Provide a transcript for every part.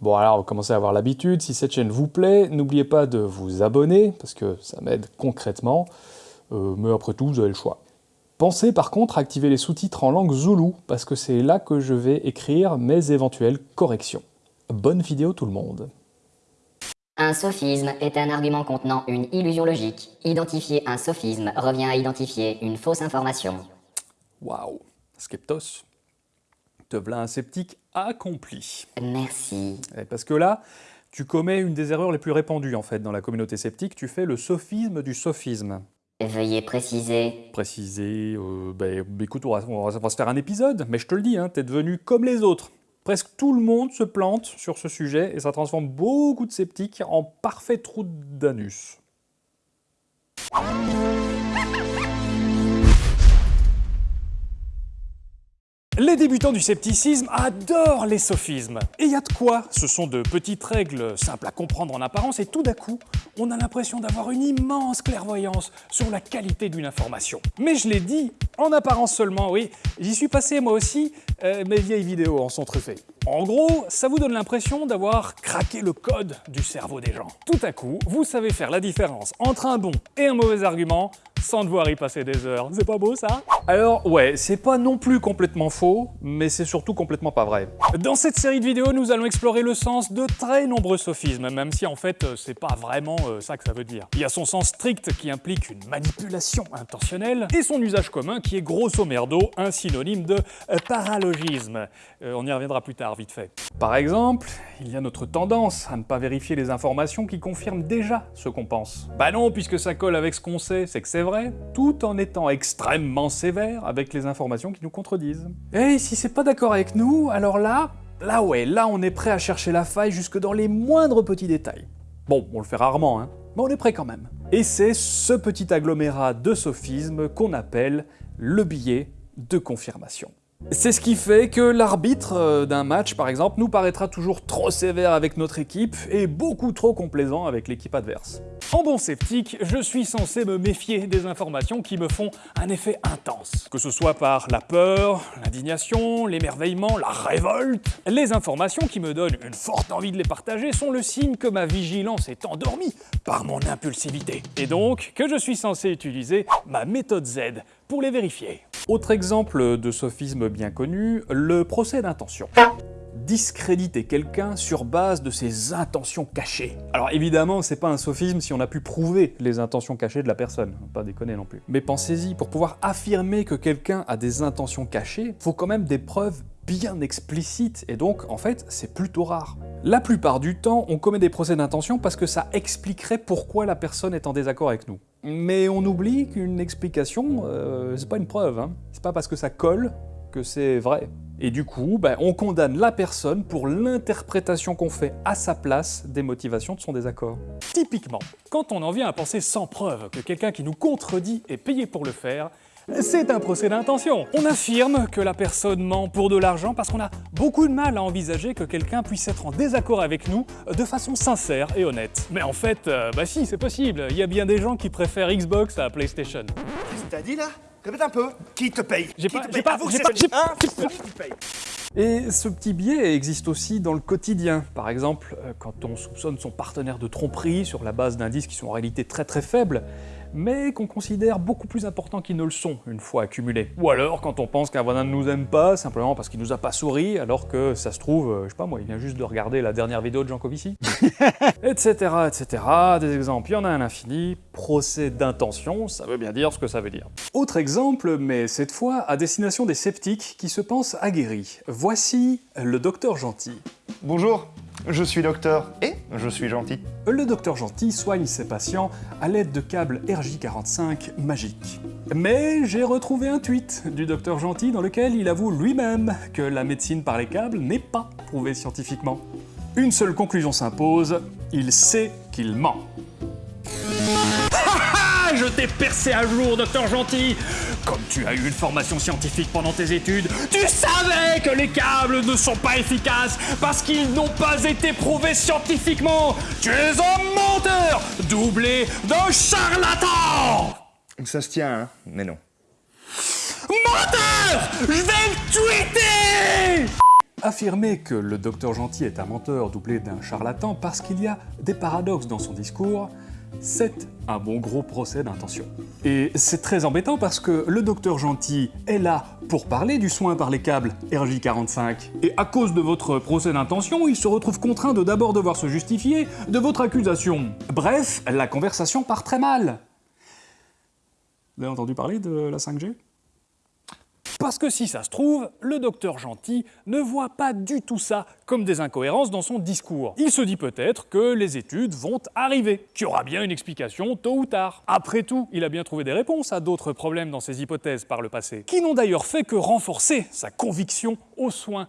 Bon alors, vous commencez à avoir l'habitude, si cette chaîne vous plaît, n'oubliez pas de vous abonner, parce que ça m'aide concrètement, euh, mais après tout, vous avez le choix. Pensez par contre à activer les sous-titres en langue zoulou, parce que c'est là que je vais écrire mes éventuelles corrections. Bonne vidéo tout le monde Un sophisme est un argument contenant une illusion logique. Identifier un sophisme revient à identifier une fausse information. Waouh Skeptos Te v'là un sceptique accompli. Merci. Eh, parce que là, tu commets une des erreurs les plus répandues en fait dans la communauté sceptique, tu fais le sophisme du sophisme. Veuillez préciser. Préciser, euh, ben, écoute, on va, on va, se faire un épisode, mais je te le dis, hein, t'es devenu comme les autres. Presque tout le monde se plante sur ce sujet et ça transforme beaucoup de sceptiques en parfait trou d'anus. Les débutants du scepticisme adorent les sophismes. Et il y a de quoi Ce sont de petites règles simples à comprendre en apparence et tout d'un coup, on a l'impression d'avoir une immense clairvoyance sur la qualité d'une information. Mais je l'ai dit, en apparence seulement, oui, j'y suis passé moi aussi, euh, mes vieilles vidéos en sont truffées. En gros, ça vous donne l'impression d'avoir craqué le code du cerveau des gens. Tout à coup, vous savez faire la différence entre un bon et un mauvais argument sans devoir y passer des heures. C'est pas beau ça Alors ouais, c'est pas non plus complètement faux, mais c'est surtout complètement pas vrai. Dans cette série de vidéos, nous allons explorer le sens de très nombreux sophismes, même si en fait euh, c'est pas vraiment euh, ça que ça veut dire. Il y a son sens strict qui implique une manipulation intentionnelle, et son usage commun qui est grosso merdo un synonyme de euh, paralogisme. Euh, on y reviendra plus tard. vite fait. Par exemple, il y a notre tendance à ne pas vérifier les informations qui confirment déjà ce qu'on pense. Bah non, puisque ça colle avec ce qu'on sait, c'est que c'est vrai, tout en étant extrêmement sévère avec les informations qui nous contredisent. Et eh, si c'est pas d'accord avec nous, alors là, là ouais, là on est prêt à chercher la faille jusque dans les moindres petits détails. Bon, on le fait rarement, hein, mais on est prêt quand même. Et c'est ce petit agglomérat de sophismes qu'on appelle le billet de confirmation. C'est ce qui fait que l'arbitre euh, d'un match, par exemple, nous paraîtra toujours trop sévère avec notre équipe et beaucoup trop complaisant avec l'équipe adverse. En bon sceptique, je suis censé me méfier des informations qui me font un effet intense. Que ce soit par la peur, l'indignation, l'émerveillement, la révolte, les informations qui me donnent une forte envie de les partager sont le signe que ma vigilance est endormie par mon impulsivité. Et donc que je suis censé utiliser ma méthode Z pour les vérifier. Autre exemple de sophisme bien connu, le procès d'intention discréditer quelqu'un sur base de ses intentions cachées. Alors évidemment, c'est pas un sophisme si on a pu prouver les intentions cachées de la personne, pas déconner non plus. Mais pensez-y, pour pouvoir affirmer que quelqu'un a des intentions cachées, faut quand même des preuves bien explicites, et donc, en fait, c'est plutôt rare. La plupart du temps, on commet des procès d'intention parce que ça expliquerait pourquoi la personne est en désaccord avec nous. Mais on oublie qu'une explication, euh, c'est pas une preuve. Hein. C'est pas parce que ça colle que c'est vrai. Et du coup, ben, on condamne la personne pour l'interprétation qu'on fait à sa place des motivations de son désaccord. Typiquement, quand on en vient à penser sans preuve que quelqu'un qui nous contredit est payé pour le faire, C'est un procès d'intention. On affirme que la personne ment pour de l'argent parce qu'on a beaucoup de mal à envisager que quelqu'un puisse être en désaccord avec nous de façon sincère et honnête. Mais en fait, euh, bah si, c'est possible. Il y a bien des gens qui préfèrent Xbox à PlayStation. Qu'est-ce que t'as dit là Répète un peu. Qui te paye J'ai pas, j'ai pas, j'ai pas, j'ai pas, et ce petit biais existe aussi dans le quotidien. Par exemple, euh, quand on soupçonne son partenaire de tromperie sur la base d'indices qui sont en réalité très très faibles, mais qu'on considère beaucoup plus importants qu'ils ne le sont une fois accumulés. Ou alors quand on pense qu'un voisin ne nous aime pas simplement parce qu'il nous a pas souri, alors que ça se trouve, euh, je sais pas moi, il vient juste de regarder la dernière vidéo de Jean Covici. etc, etc, des exemples, il y en a un infini, procès d'intention, ça veut bien dire ce que ça veut dire. Autre exemple, mais cette fois à destination des sceptiques qui se pensent aguerris. Voici le docteur Gentil. Bonjour Je suis docteur et je suis gentil. Le docteur gentil soigne ses patients à l'aide de câbles RJ45 magiques. Mais j'ai retrouvé un tweet du docteur gentil dans lequel il avoue lui-même que la médecine par les câbles n'est pas prouvée scientifiquement. Une seule conclusion s'impose, il sait qu'il ment. je t'ai percé à jour, docteur gentil Comme tu as eu une formation scientifique pendant tes études, tu savais que les câbles ne sont pas efficaces parce qu'ils n'ont pas été prouvés scientifiquement. Tu es un menteur, doublé d'un charlatan. Ça se tient, hein mais non. Menteur Je vais le tweeter Affirmer que le docteur Gentil est un menteur doublé d'un charlatan parce qu'il y a des paradoxes dans son discours, c'est un bon gros procès d'intention. Et c'est très embêtant parce que le docteur Gentil est là pour parler du soin par les câbles RJ45. Et à cause de votre procès d'intention, il se retrouve contraint de d'abord devoir se justifier de votre accusation. Bref, la conversation part très mal. Vous avez entendu parler de la 5G Parce que si ça se trouve, le docteur Gentil ne voit pas du tout ça comme des incohérences dans son discours. Il se dit peut-être que les études vont arriver, qu'il y aura bien une explication tôt ou tard. Après tout, il a bien trouvé des réponses à d'autres problèmes dans ses hypothèses par le passé, qui n'ont d'ailleurs fait que renforcer sa conviction aux soins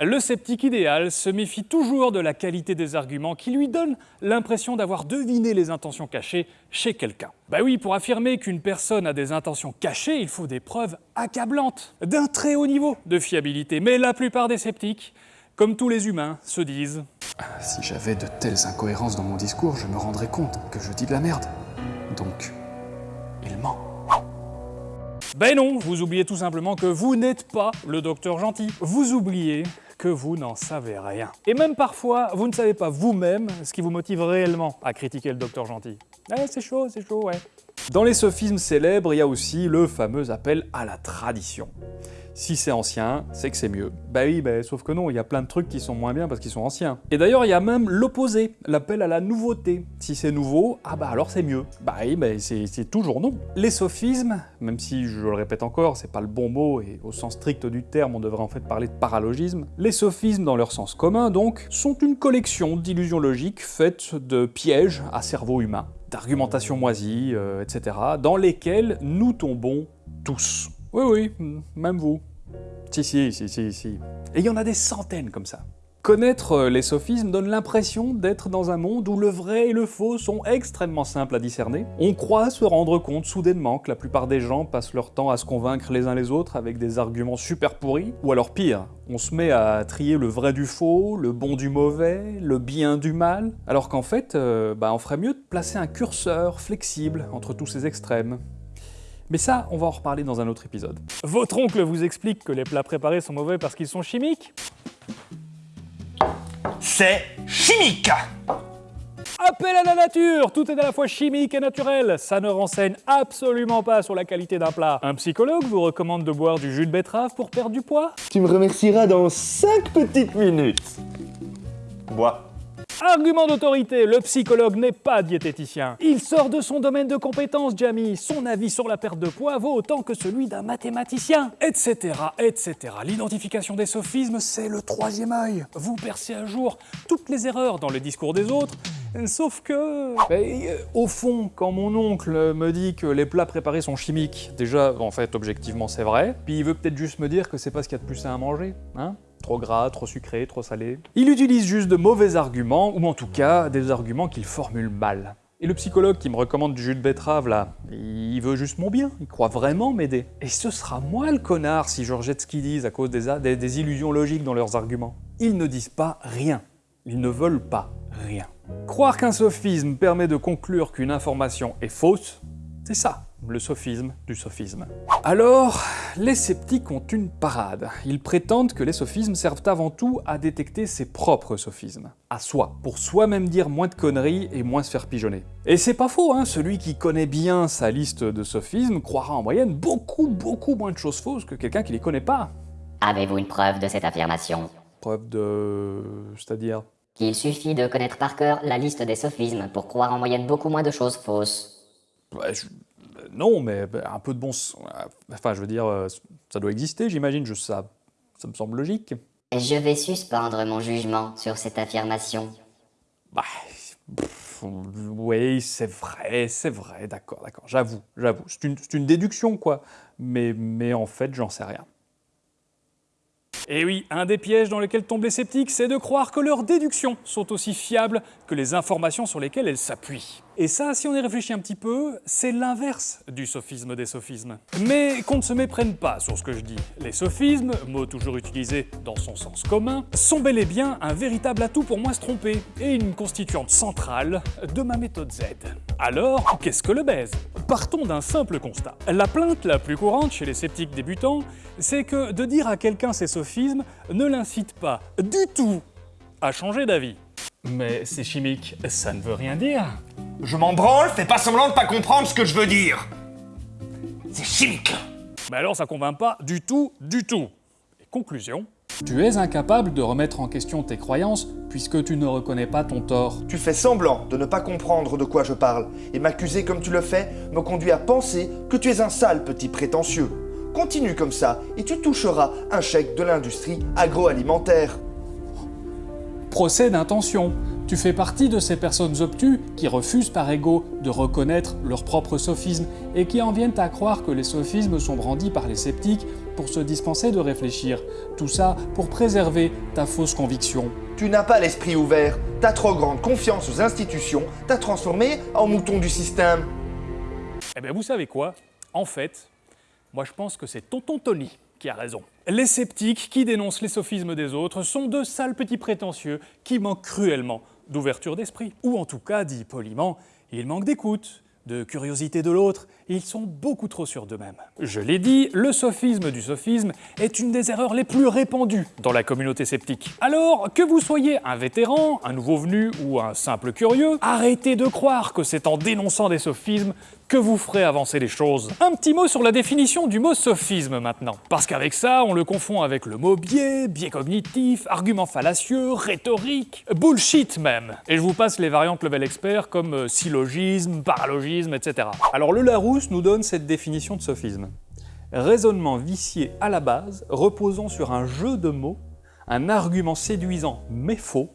Le sceptique idéal se méfie toujours de la qualité des arguments qui lui donnent l'impression d'avoir deviné les intentions cachées chez quelqu'un. Bah oui, pour affirmer qu'une personne a des intentions cachées, il faut des preuves accablantes, d'un très haut niveau de fiabilité. Mais la plupart des sceptiques, comme tous les humains, se disent Si j'avais de telles incohérences dans mon discours, je me rendrais compte que je dis de la merde. Donc, il ment. Ben non, vous oubliez tout simplement que vous n'êtes pas le docteur gentil. Vous oubliez que vous n'en savez rien. Et même parfois, vous ne savez pas vous-même ce qui vous motive réellement à critiquer le docteur gentil. Eh, c'est chaud, c'est chaud, ouais. Dans les sophismes célèbres, il y a aussi le fameux appel à la tradition. si c'est ancien, c'est que c'est mieux. Bah oui, bah, sauf que non, il y a plein de trucs qui sont moins bien parce qu'ils sont anciens. Et d'ailleurs, il y a même l'opposé, l'appel à la nouveauté. Si c'est nouveau, ah bah alors c'est mieux. Bah oui, bah, c'est toujours non. Les sophismes, même si je le répète encore, c'est pas le bon mot et au sens strict du terme, on devrait en fait parler de paralogisme. Les sophismes, dans leur sens commun donc, sont une collection d'illusions logiques faites de pièges à cerveau humain d'argumentation moisie, euh, etc., dans lesquels nous tombons tous. Oui, oui, mm, même vous. Si, si, si, si, si. Et il y en a des centaines comme ça. Connaître euh, les sophismes donne l'impression d'être dans un monde où le vrai et le faux sont extrêmement simples à discerner. On croit se rendre compte soudainement que la plupart des gens passent leur temps à se convaincre les uns les autres avec des arguments super pourris, ou alors pire, on se met à trier le vrai du faux, le bon du mauvais, le bien du mal, alors qu'en fait, euh, bah on ferait mieux de placer un curseur flexible entre tous ces extrêmes. Mais ça, on va en reparler dans un autre épisode. Votre oncle vous explique que les plats préparés sont mauvais parce qu'ils sont chimiques C'est chimique Appel à la nature Tout est à la fois chimique et naturel. Ça ne renseigne absolument pas sur la qualité d'un plat. Un psychologue vous recommande de boire du jus de betterave pour perdre du poids Tu me remercieras dans 5 petites minutes Bois Argument d'autorité, le psychologue n'est pas diététicien. Il sort de son domaine de compétence, Jamie. Son avis sur la perte de poids vaut autant que celui d'un mathématicien. Etc, etc. L'identification des sophismes, c'est le troisième œil. Vous percez à jour toutes les erreurs dans le discours des autres, Sauf que... Ben, euh, au fond, quand mon oncle me dit que les plats préparés sont chimiques, déjà, en fait, objectivement, c'est vrai, puis il veut peut-être juste me dire que c'est pas ce qu'il y a de plus sain à manger, hein trop gras, trop sucré, trop salé. Il utilise juste de mauvais arguments, ou en tout cas des arguments qu'il formule mal. Et le psychologue qui me recommande du jus de betterave là, il veut juste mon bien, il croit vraiment m'aider. Et ce sera moi le connard si je rejette ce qu'ils disent à cause des, des, des illusions logiques dans leurs arguments. Ils ne disent pas rien, ils ne veulent pas rien. Croire qu'un sophisme permet de conclure qu'une information est fausse, c'est ça, le sophisme du sophisme. Alors, les sceptiques ont une parade. Ils prétendent que les sophismes servent avant tout à détecter ses propres sophismes. À soi, pour soi-même dire moins de conneries et moins se faire pigeonner. Et c'est pas faux, hein, celui qui connaît bien sa liste de sophismes croira en moyenne beaucoup beaucoup moins de choses fausses que quelqu'un qui les connaît pas. Avez-vous une preuve de cette affirmation Preuve de... c'est-à-dire Qu'il suffit de connaître par cœur la liste des sophismes pour croire en moyenne beaucoup moins de choses fausses. Bah, je... Euh, non, mais bah, un peu de bon sens. Enfin, je veux dire, euh, ça doit exister, j'imagine, je, ça, ça me semble logique. Je vais suspendre mon jugement sur cette affirmation. Bah, pff, oui, c'est vrai, c'est vrai, d'accord, d'accord, j'avoue, j'avoue. C'est une, une, déduction, quoi. Mais, mais en fait, j'en sais rien. Et eh oui, un des pièges dans lesquels tombent les sceptiques, c'est de croire que leurs déductions sont aussi fiables que les informations sur lesquelles elles s'appuient. Et ça, si on y réfléchit un petit peu, c'est l'inverse du sophisme des sophismes. Mais qu'on ne se méprenne pas sur ce que je dis. Les sophismes, mot toujours utilisé dans son sens commun, sont bel et bien un véritable atout pour moi se tromper, et une constituante centrale de ma méthode Z. Alors, qu'est-ce que le baise Partons d'un simple constat. La plainte la plus courante chez les sceptiques débutants, c'est que de dire à quelqu'un ses sophismes ne l'incite pas du tout à changer d'avis. Mais c'est chimique, ça ne veut rien dire. Je m'en branle, fais pas semblant de pas comprendre ce que je veux dire. C'est chimique. Mais alors ça convainc pas du tout, du tout. Et conclusion Tu es incapable de remettre en question tes croyances puisque tu ne reconnais pas ton tort. Tu fais semblant de ne pas comprendre de quoi je parle et m'accuser comme tu le fais me conduit à penser que tu es un sale petit prétentieux. Continue comme ça et tu toucheras un chèque de l'industrie agroalimentaire. Procès d'intention Tu fais partie de ces personnes obtues qui refusent par ego de reconnaître leur propre sophisme et qui en viennent à croire que les sophismes sont brandis par les sceptiques pour se dispenser de réfléchir. Tout ça pour préserver ta fausse conviction. Tu n'as pas l'esprit ouvert, ta trop grande confiance aux institutions t'a transformé en mouton du système. Eh bien vous savez quoi En fait, moi je pense que c'est tonton Tony qui a raison. Les sceptiques qui dénoncent les sophismes des autres sont de sales petits prétentieux qui manquent cruellement d'ouverture d'esprit. Ou en tout cas, dit poliment, ils manquent d'écoute, de curiosité de l'autre, ils sont beaucoup trop sûrs d'eux-mêmes. Je l'ai dit, le sophisme du sophisme est une des erreurs les plus répandues dans la communauté sceptique. Alors, que vous soyez un vétéran, un nouveau venu ou un simple curieux, arrêtez de croire que c'est en dénonçant des sophismes que vous ferez avancer les choses. Un petit mot sur la définition du mot sophisme maintenant. Parce qu'avec ça, on le confond avec le mot biais, biais cognitif, argument fallacieux, rhétorique, bullshit même. Et je vous passe les variantes level expert comme euh, syllogisme, paralogisme, etc. Alors le Larousse nous donne cette définition de sophisme. Raisonnement vicié à la base, reposant sur un jeu de mots, un argument séduisant mais faux,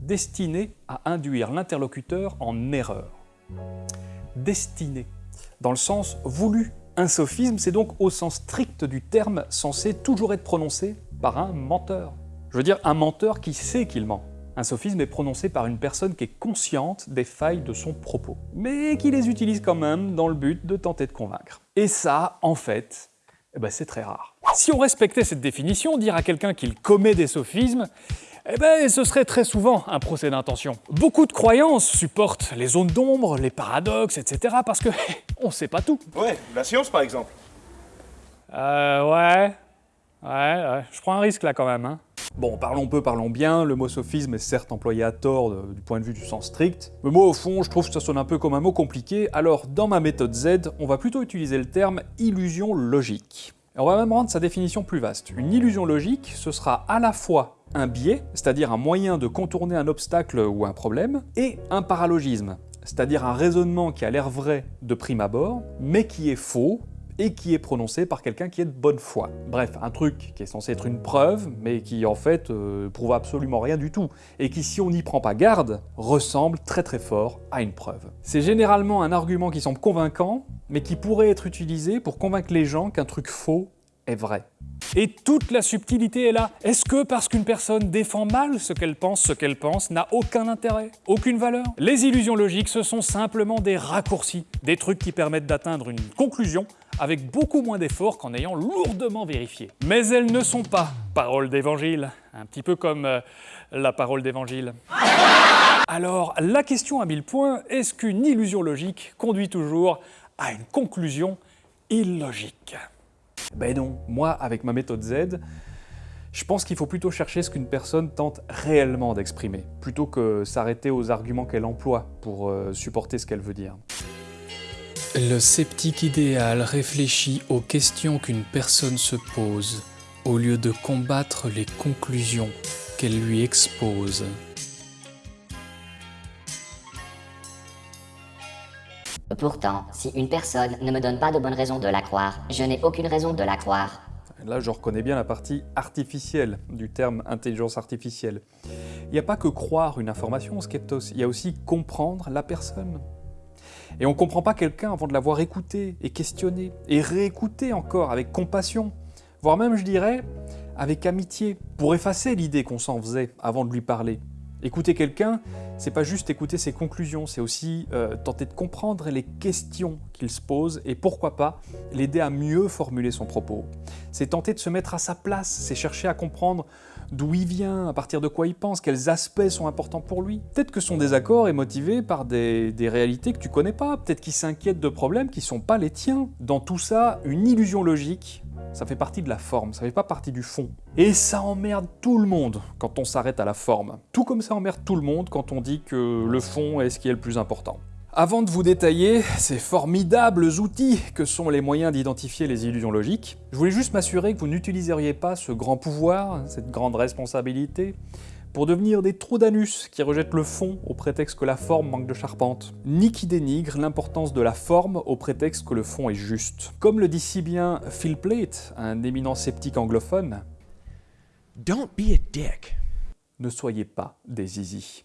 destiné à induire l'interlocuteur en erreur. Destiné dans le sens voulu. Un sophisme, c'est donc au sens strict du terme censé toujours être prononcé par un menteur. Je veux dire un menteur qui sait qu'il ment. Un sophisme est prononcé par une personne qui est consciente des failles de son propos, mais qui les utilise quand même dans le but de tenter de convaincre. Et ça, en fait, eh ben c'est très rare. Si on respectait cette définition, dire à quelqu'un qu'il commet des sophismes, Eh ben, ce serait très souvent un procès d'intention. Beaucoup de croyances supportent les zones d'ombre, les paradoxes, etc. parce que on sait pas tout. Ouais, la science par exemple. Euh, ouais. Ouais, ouais. je prends un risque là quand même. Hein. Bon, parlons peu, parlons bien, le mot sophisme est certes employé à tort de, euh, du point de vue du sens strict, mais moi au fond je trouve que ça sonne un peu comme un mot compliqué, alors dans ma méthode Z, on va plutôt utiliser le terme illusion logique. Et on va même rendre sa définition plus vaste. Une illusion logique, ce sera à la fois un biais, c'est-à-dire un moyen de contourner un obstacle ou un problème, et un paralogisme, c'est-à-dire un raisonnement qui a l'air vrai de prime abord, mais qui est faux et qui est prononcé par quelqu'un qui est de bonne foi. Bref, un truc qui est censé être une preuve, mais qui en fait euh, prouve absolument rien du tout, et qui si on n'y prend pas garde, ressemble très très fort à une preuve. C'est généralement un argument qui semble convaincant, mais qui pourrait être utilisé pour convaincre les gens qu'un truc faux est vrai. Et toute la subtilité est là. Est-ce que parce qu'une personne défend mal ce qu'elle pense, ce qu'elle pense n'a aucun intérêt, aucune valeur Les illusions logiques, ce sont simplement des raccourcis, des trucs qui permettent d'atteindre une conclusion avec beaucoup moins d'efforts qu'en ayant lourdement vérifié. Mais elles ne sont pas paroles d'évangile, un petit peu comme euh, la parole d'évangile. Alors, la question à mille points, est-ce qu'une illusion logique conduit toujours à une conclusion illogique. Ben non, moi, avec ma méthode Z, je pense qu'il faut plutôt chercher ce qu'une personne tente réellement d'exprimer, plutôt que s'arrêter aux arguments qu'elle emploie pour euh, supporter ce qu'elle veut dire. Le sceptique idéal réfléchit aux questions qu'une personne se pose, au lieu de combattre les conclusions qu'elle lui expose. Pourtant, si une personne ne me donne pas de bonnes raisons de la croire, je n'ai aucune raison de la croire. Là, je reconnais bien la partie artificielle du terme intelligence artificielle. Il n'y a pas que croire une information, Skeptos, il y a aussi comprendre la personne. Et on ne comprend pas quelqu'un avant de l'avoir écouté et questionné, et réécouté encore avec compassion, voire même, je dirais, avec amitié, pour effacer l'idée qu'on s'en faisait avant de lui parler. Écouter quelqu'un, c'est pas juste écouter ses conclusions, c'est aussi euh, tenter de comprendre les questions qu'il se pose et pourquoi pas l'aider à mieux formuler son propos. C'est tenter de se mettre à sa place, c'est chercher à comprendre d'où il vient, à partir de quoi il pense, quels aspects sont importants pour lui. Peut-être que son désaccord est motivé par des, des réalités que tu connais pas, peut-être qu'il s'inquiète de problèmes qui sont pas les tiens. Dans tout ça, une illusion logique, ça fait partie de la forme, ça fait pas partie du fond. Et ça emmerde tout le monde quand on s'arrête à la forme. Tout comme ça emmerde tout le monde quand on dit que le fond est ce qui est le plus important. Avant de vous détailler ces formidables outils que sont les moyens d'identifier les illusions logiques, je voulais juste m'assurer que vous n'utiliseriez pas ce grand pouvoir, cette grande responsabilité, pour devenir des trous d'anus qui rejettent le fond au prétexte que la forme manque de charpente, ni qui dénigrent l'importance de la forme au prétexte que le fond est juste. Comme le dit si bien Phil Plate, un éminent sceptique anglophone, Don't be a dick. Ne soyez pas des zizi.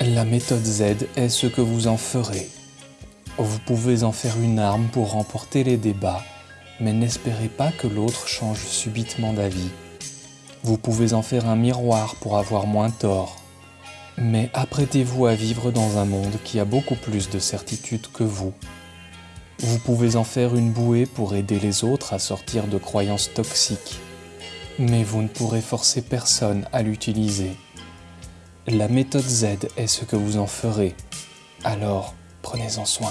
La méthode Z est ce que vous en ferez. Vous pouvez en faire une arme pour remporter les débats, mais n'espérez pas que l'autre change subitement d'avis. Vous pouvez en faire un miroir pour avoir moins tort. Mais apprêtez-vous à vivre dans un monde qui a beaucoup plus de certitudes que vous. Vous pouvez en faire une bouée pour aider les autres à sortir de croyances toxiques. Mais vous ne pourrez forcer personne à l'utiliser. La méthode Z est ce que vous en ferez, alors prenez-en soin.